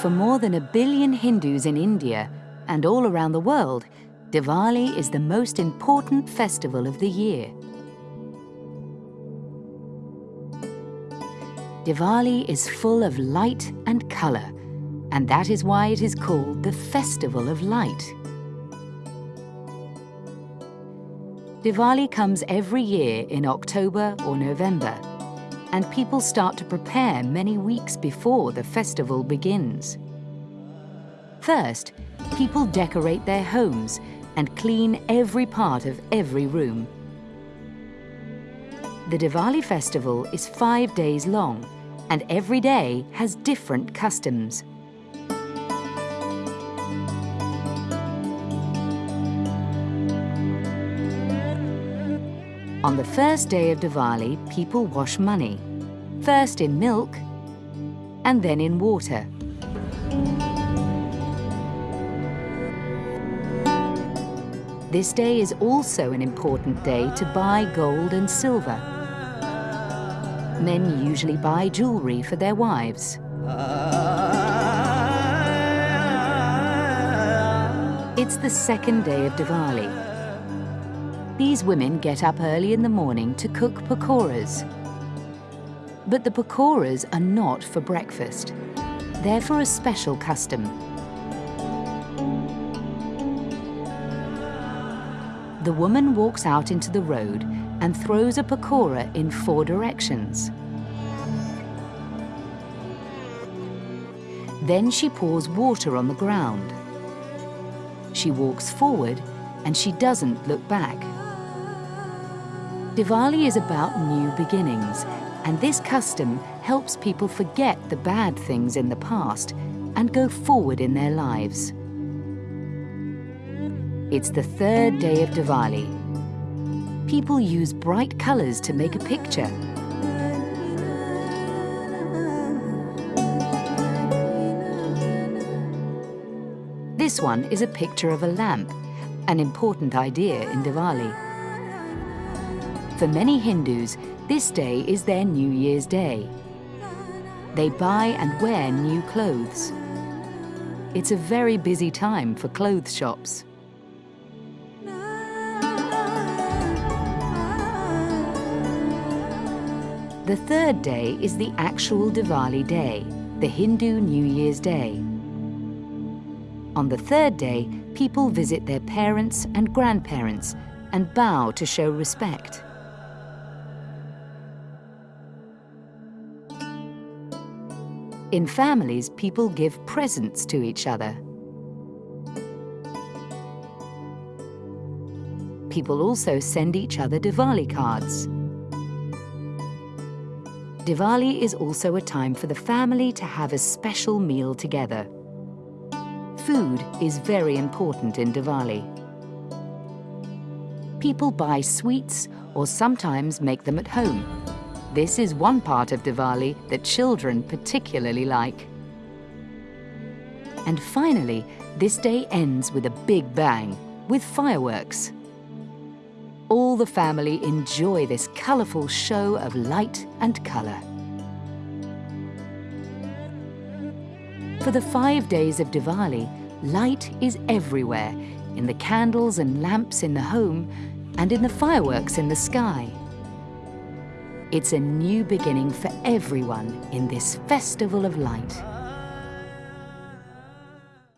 For more than a billion Hindus in India and all around the world, Diwali is the most important festival of the year. Diwali is full of light and colour, and that is why it is called the Festival of Light. Diwali comes every year in October or November, and people start to prepare many weeks before the festival begins. First, people decorate their homes and clean every part of every room. The Diwali festival is five days long, and every day has different customs. On the first day of Diwali, people wash money, first in milk and then in water. This day is also an important day to buy gold and silver. Men usually buy jewellery for their wives. It's the second day of Diwali, these women get up early in the morning to cook pakoras. But the pakoras are not for breakfast. They're for a special custom. The woman walks out into the road and throws a pakora in four directions. Then she pours water on the ground. She walks forward and she doesn't look back. Diwali is about new beginnings, and this custom helps people forget the bad things in the past and go forward in their lives. It's the third day of Diwali. People use bright colours to make a picture. This one is a picture of a lamp, an important idea in Diwali. For many Hindus, this day is their New Year's Day. They buy and wear new clothes. It's a very busy time for clothes shops. The third day is the actual Diwali day, the Hindu New Year's Day. On the third day, people visit their parents and grandparents and bow to show respect. In families, people give presents to each other. People also send each other Diwali cards. Diwali is also a time for the family to have a special meal together. Food is very important in Diwali. People buy sweets or sometimes make them at home. This is one part of Diwali that children particularly like. And finally, this day ends with a big bang, with fireworks. All the family enjoy this colourful show of light and colour. For the five days of Diwali, light is everywhere, in the candles and lamps in the home, and in the fireworks in the sky. It's a new beginning for everyone in this festival of light.